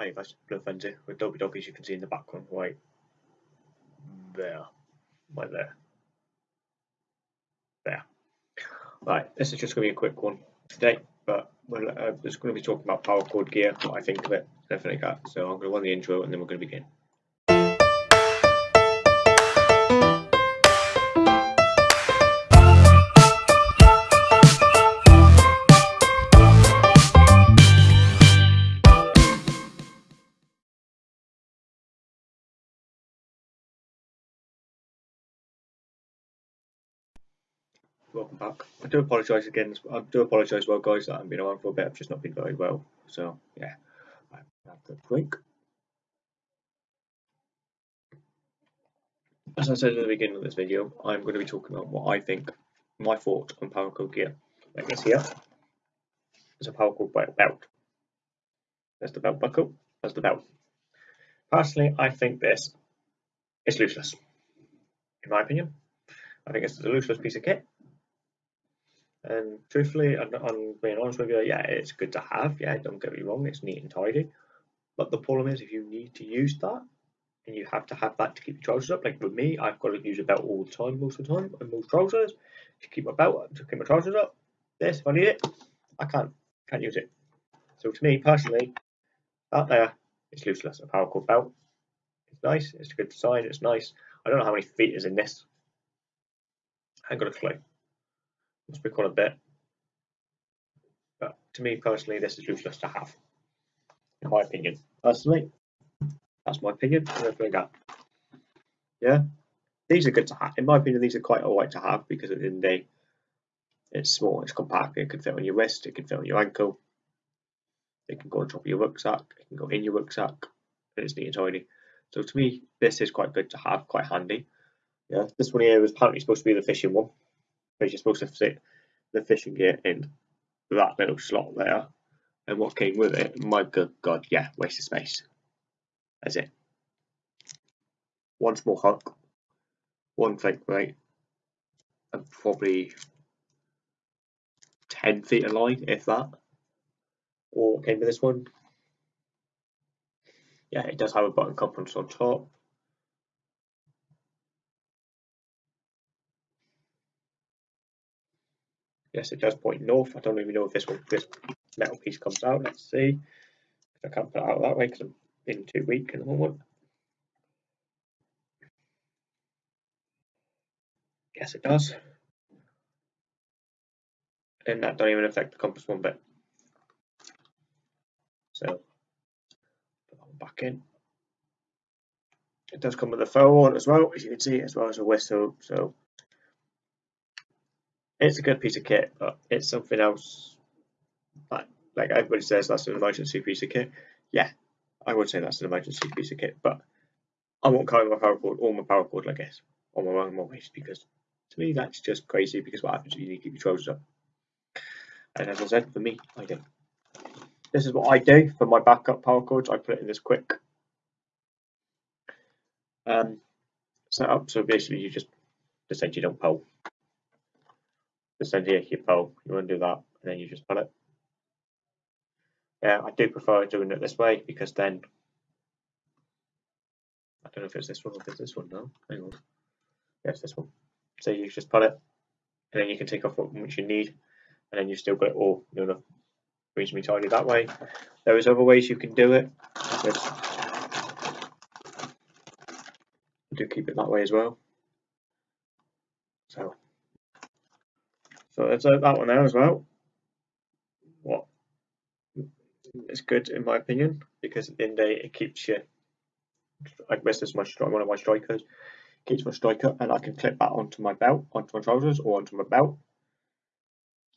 Hi guys, Blue Fenty with Dopey Dog as you can see in the background right there. Right there. There. Right, this is just going to be a quick one today, but we're uh, just going to be talking about paracord gear, what I think of it, everything like that. So I'm going to run the intro and then we're going to begin. Welcome back. I do apologise again. I do apologise, well, guys, that I've been around for a bit. I've just not been very well. So, yeah, I have to break. As I said at the beginning of this video, I'm going to be talking about what I think, my thought on paracord gear. Like this here is a paracord belt. There's the belt buckle, there's the belt. Personally, I think this is useless, In my opinion, I think it's a useless piece of kit. And truthfully, I'm, I'm being honest with you, yeah, it's good to have. Yeah, don't get me wrong, it's neat and tidy. But the problem is, if you need to use that, and you have to have that to keep your trousers up, like with me, I've got to use a belt all the time, most of the time, and most trousers to keep my belt to keep my trousers up. This, if I need it, I can't, can't use it. So to me personally, that there is looseless. A paracord belt. It's nice. It's a good design. It's nice. I don't know how many feet is in this. I ain't got a clue must be quite a bit. But to me personally, this is useless to have, in my opinion. Personally, that's my opinion. Yeah, these are good to have. In my opinion, these are quite alright to have because at the end of the day, it's small, it's compact, it can fit on your wrist, it can fit on your ankle, it can go on top of your rucksack, it can go in your rucksack, and it's neat and tidy. So to me, this is quite good to have, quite handy. Yeah, this one here was apparently supposed to be the fishing one you're supposed to fit the fishing gear in that little slot there. And what came with it, my good god, yeah, waste of space. That's it. One small hook, one fake weight, and probably 10 feet of line, if that. Or came with this one. Yeah, it does have a button compass on top. Yes, it does point north. I don't even know if this one, this metal piece comes out. Let's see. I can't put it out that way because I'm being too weak at the moment. Yes, it does. And that don't even affect the compass one bit. So, back in. It does come with a fur one as well, as you can see, as well as a whistle. So it's a good piece of kit, but it's something else. Like, like everybody says, that's an emergency piece of kit. Yeah, I would say that's an emergency piece of kit, but I won't carry my paracord or my paracord like this on my own waist because to me that's just crazy. Because what happens if you need to keep your trousers up? And as I said, for me, I do. This is what I do for my backup paracords. I put it in this quick um, setup. So basically, you just decide you don't pull just send here your pull, you undo that, and then you just pull it. Yeah, I do prefer doing it this way because then I don't know if it's this one or if it's this one now. Hang on. Yeah, this one. So you just pull it, and then you can take off what much you need, and then you've still got it all, you know, reasonably tidy that way. There is other ways you can do it. I do keep it that way as well. So so that one there as well. What it's good in my opinion because at the end of the day it keeps you. I guess this is my one of my strikers. Keeps my striker, and I can clip that onto my belt, onto my trousers, or onto my belt,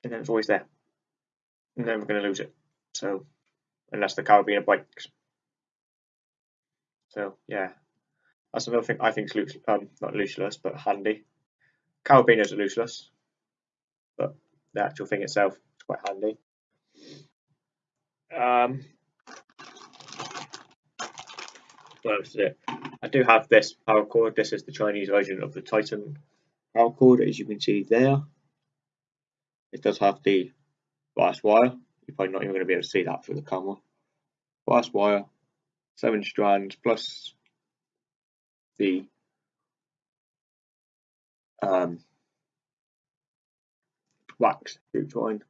and then it's always there. I'm never going to lose it. So unless the carabiner breaks. So yeah, that's another thing I think is loose, um, not looseless, but handy. Carabiners are looseless but the actual thing itself is quite handy. Um, what else is it? I do have this paracord. This is the Chinese version of the Titan paracord, as you can see there. It does have the brass wire. You're probably not even going to be able to see that through the camera. Brass wire, seven strands plus the um, wax jute twine.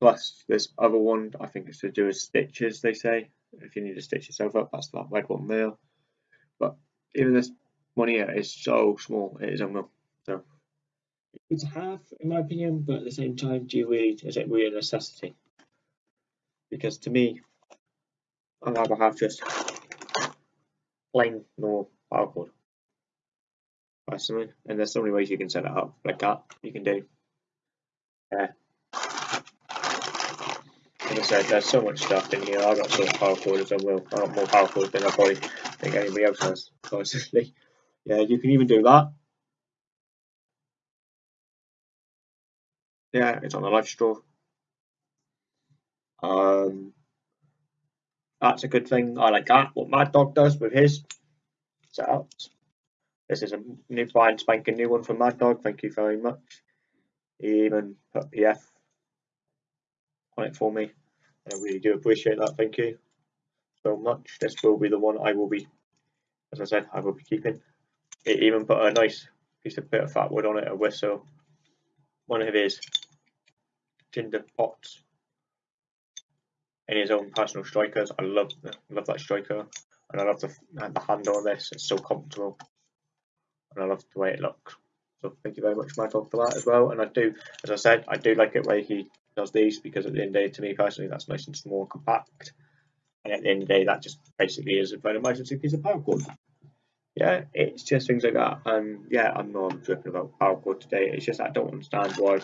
Plus this other one, I think it's to do with stitches, they say. If you need to stitch yourself up, that's that red one there. But even this one here is so small, it is unreal. So it's half, in my opinion, but at the same time, do you really, is it really a necessity? Because to me, I'd rather have just plain normal paracord. Personally, and there's so many ways you can set it up, like that, you can do. Like I said, there's so much stuff in here. I've got so much paracord as I will. I've got more paracord than I probably think anybody else has, honestly. Yeah, you can even do that. Yeah, it's on the LifeStraw. Um, that's a good thing. I like that. What Mad Dog does with his setups. This is a new fine spanking new one from Mad Dog. Thank you very much. Even put PF on it for me. I really do appreciate that. Thank you so much. This will be the one I will be, as I said, I will be keeping. It even put a nice piece of bit of fat wood on it, a whistle. One of his tinder pots in his own personal strikers. I love love that striker, and I love the the handle on this. It's so comfortable, and I love the way it looks. So thank you very much, Michael, for that as well. And I do, as I said, I do like it where he does these because at the end of the day, to me personally, that's nice and small compact. And at the end of the day, that just basically is a very emergency piece of paracord. Yeah, it's just things like that. And yeah, I'm not dripping about paracord today. It's just I don't understand why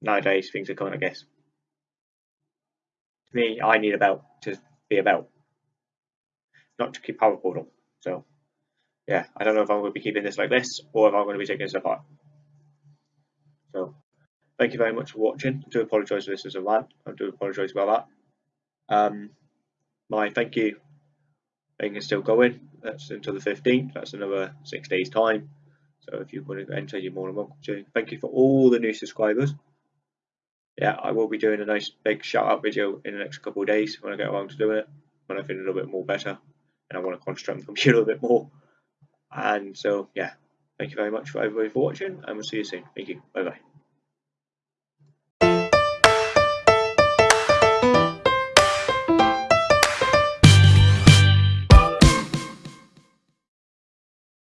nowadays things are going, I guess, to me, I need a belt to be a belt, not to keep power portal. So, yeah, I don't know if I'm going to be keeping this like this or if I'm going to be taking this apart. So, thank you very much for watching. I do apologise for this as a rant. I do apologise about that. Um, my thank you thing is still going. That's until the 15th. That's another six days' time. So if you want to enter, you're more than welcome to. Thank you for all the new subscribers yeah, I will be doing a nice big shout out video in the next couple of days when I get around to doing it, when I feel a little bit more better and I want to concentrate on the computer a bit more. And so, yeah, thank you very much for everybody for watching, and we'll see you soon. Thank you. Bye bye.